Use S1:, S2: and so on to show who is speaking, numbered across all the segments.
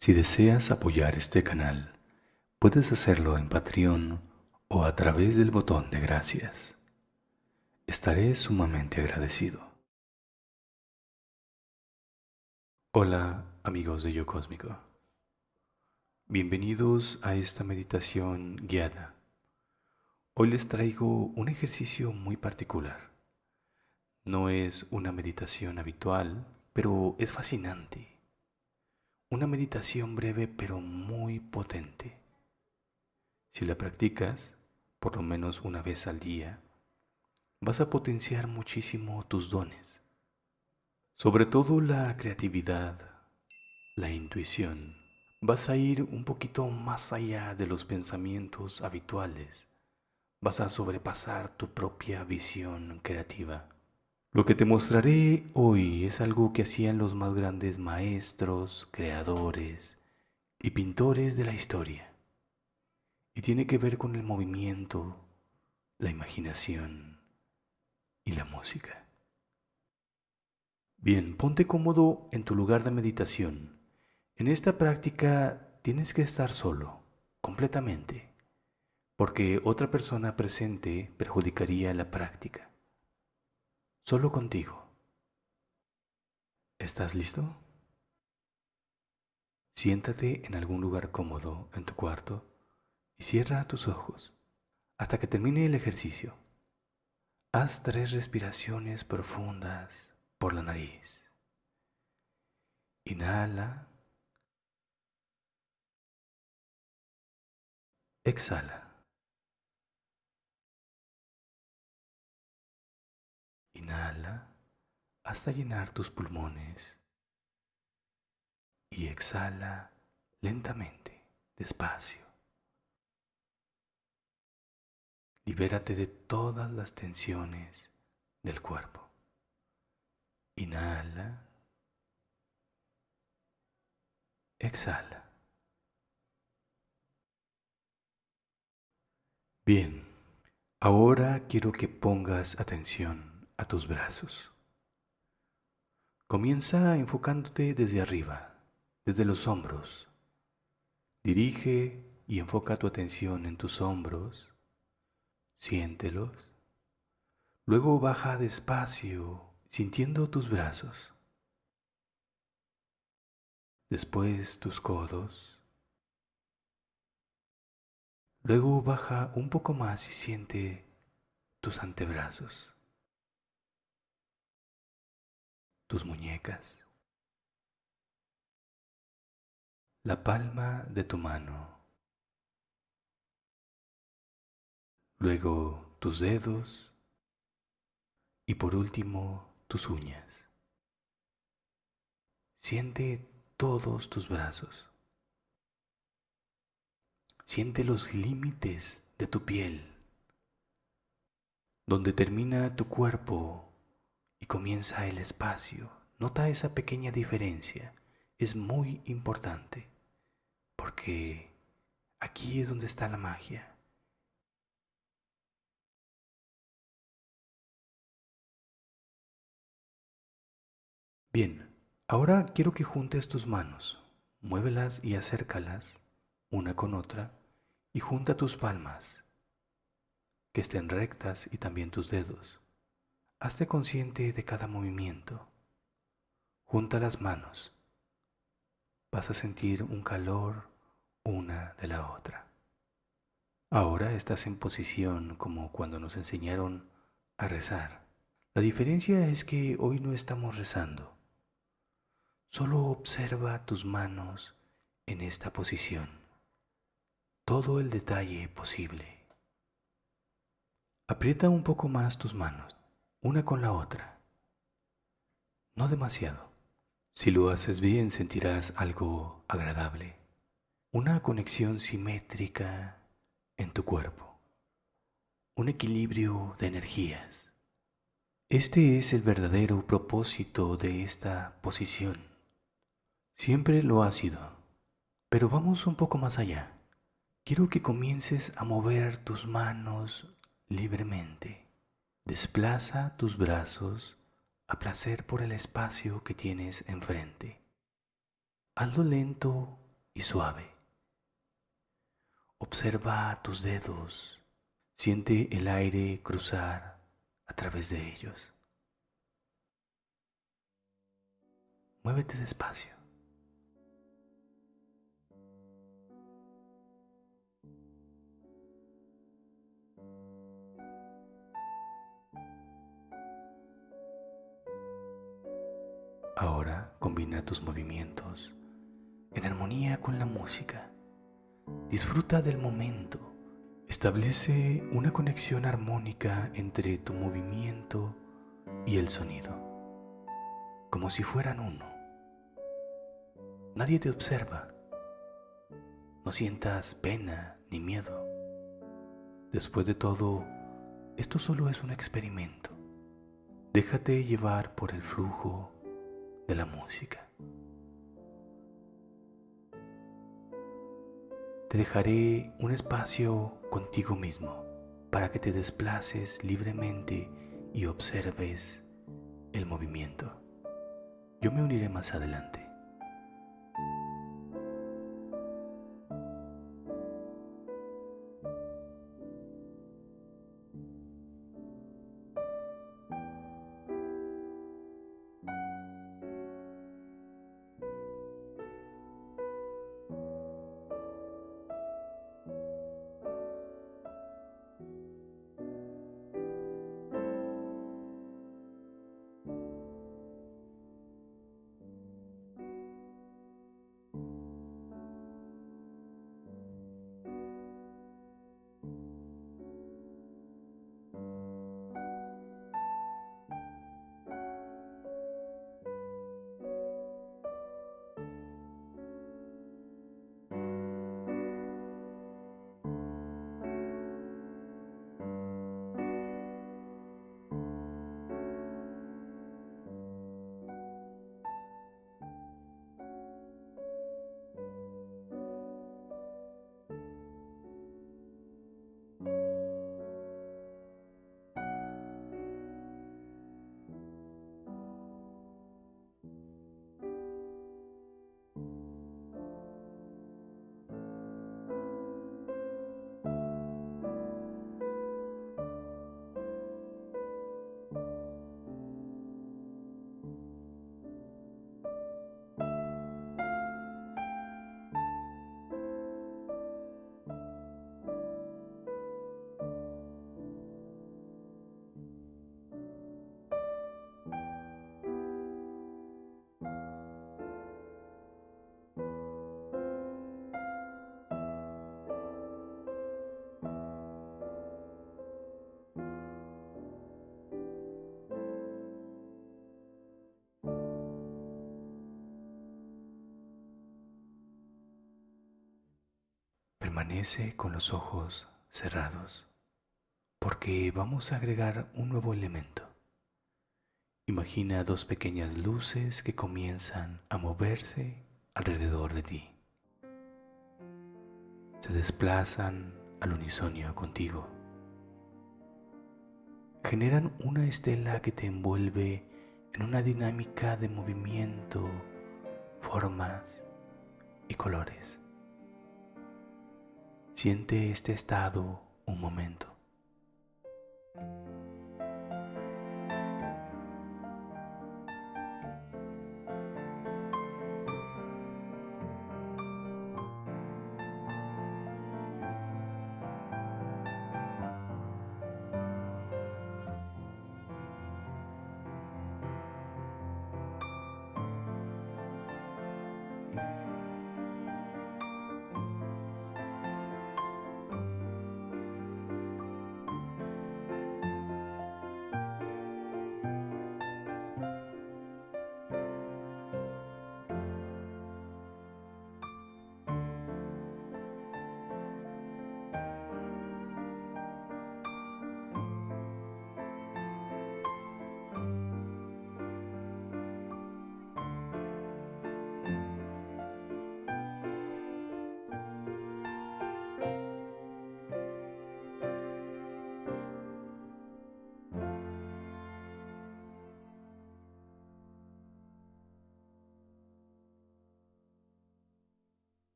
S1: Si deseas apoyar este canal, puedes hacerlo en Patreon o a través del botón de gracias. Estaré sumamente agradecido. Hola amigos de Yo Cósmico. Bienvenidos a esta meditación guiada. Hoy les traigo un ejercicio muy particular. No es una meditación habitual, pero es fascinante una meditación breve pero muy potente. Si la practicas por lo menos una vez al día, vas a potenciar muchísimo tus dones, sobre todo la creatividad, la intuición. Vas a ir un poquito más allá de los pensamientos habituales, vas a sobrepasar tu propia visión creativa. Lo que te mostraré hoy es algo que hacían los más grandes maestros, creadores y pintores de la historia. Y tiene que ver con el movimiento, la imaginación y la música. Bien, ponte cómodo en tu lugar de meditación. En esta práctica tienes que estar solo, completamente, porque otra persona presente perjudicaría la práctica solo contigo. ¿Estás listo? Siéntate en algún lugar cómodo en tu cuarto y cierra tus ojos hasta que termine el ejercicio. Haz tres respiraciones profundas por la nariz. Inhala. Exhala. Inhala hasta llenar tus pulmones y exhala lentamente, despacio. Libérate de todas las tensiones del cuerpo. Inhala. Exhala. Bien, ahora quiero que pongas atención a tus brazos. Comienza enfocándote desde arriba, desde los hombros. Dirige y enfoca tu atención en tus hombros, siéntelos. Luego baja despacio, sintiendo tus brazos. Después tus codos. Luego baja un poco más y siente tus antebrazos. Tus muñecas, la palma de tu mano, luego tus dedos y por último tus uñas. Siente todos tus brazos. Siente los límites de tu piel, donde termina tu cuerpo comienza el espacio. Nota esa pequeña diferencia. Es muy importante porque aquí es donde está la magia. Bien, ahora quiero que juntes tus manos, muévelas y acércalas una con otra y junta tus palmas, que estén rectas y también tus dedos. Hazte consciente de cada movimiento. Junta las manos. Vas a sentir un calor una de la otra. Ahora estás en posición como cuando nos enseñaron a rezar. La diferencia es que hoy no estamos rezando. Solo observa tus manos en esta posición. Todo el detalle posible. Aprieta un poco más tus manos una con la otra. No demasiado. Si lo haces bien sentirás algo agradable, una conexión simétrica en tu cuerpo, un equilibrio de energías. Este es el verdadero propósito de esta posición. Siempre lo ha sido, pero vamos un poco más allá. Quiero que comiences a mover tus manos libremente. Desplaza tus brazos a placer por el espacio que tienes enfrente. Hazlo lento y suave. Observa tus dedos, siente el aire cruzar a través de ellos. Muévete despacio. Combina tus movimientos en armonía con la música. Disfruta del momento. Establece una conexión armónica entre tu movimiento y el sonido, como si fueran uno. Nadie te observa. No sientas pena ni miedo. Después de todo, esto solo es un experimento. Déjate llevar por el flujo la música. Te dejaré un espacio contigo mismo para que te desplaces libremente y observes el movimiento. Yo me uniré más adelante. Permanece con los ojos cerrados porque vamos a agregar un nuevo elemento. Imagina dos pequeñas luces que comienzan a moverse alrededor de ti. Se desplazan al unisonio contigo. Generan una estela que te envuelve en una dinámica de movimiento, formas y colores. Siente este estado un momento.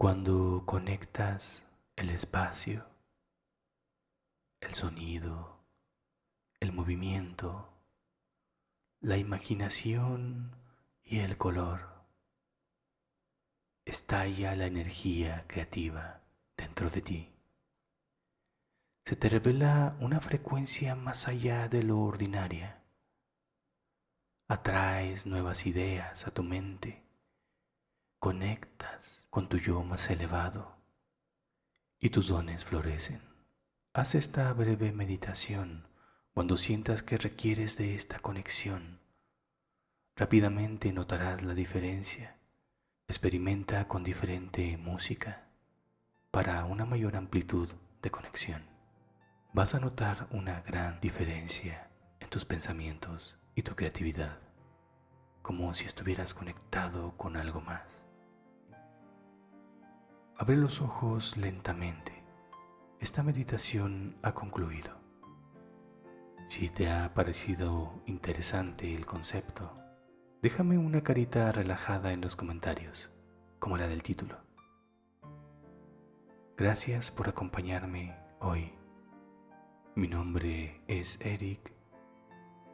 S1: Cuando conectas el espacio, el sonido, el movimiento, la imaginación y el color, estalla la energía creativa dentro de ti. Se te revela una frecuencia más allá de lo ordinaria. Atraes nuevas ideas a tu mente. Conectas con tu yo más elevado y tus dones florecen. Haz esta breve meditación cuando sientas que requieres de esta conexión. Rápidamente notarás la diferencia Experimenta con diferente música para una mayor amplitud de conexión. Vas a notar una gran diferencia en tus pensamientos y tu creatividad, como si estuvieras conectado con algo más. Abre los ojos lentamente. Esta meditación ha concluido. Si te ha parecido interesante el concepto, Déjame una carita relajada en los comentarios, como la del título. Gracias por acompañarme hoy. Mi nombre es Eric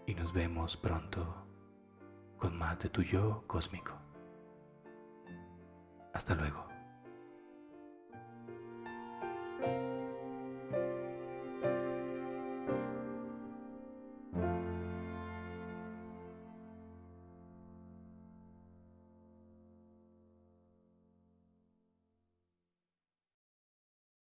S1: y nos vemos pronto con más de tu yo cósmico. Hasta luego.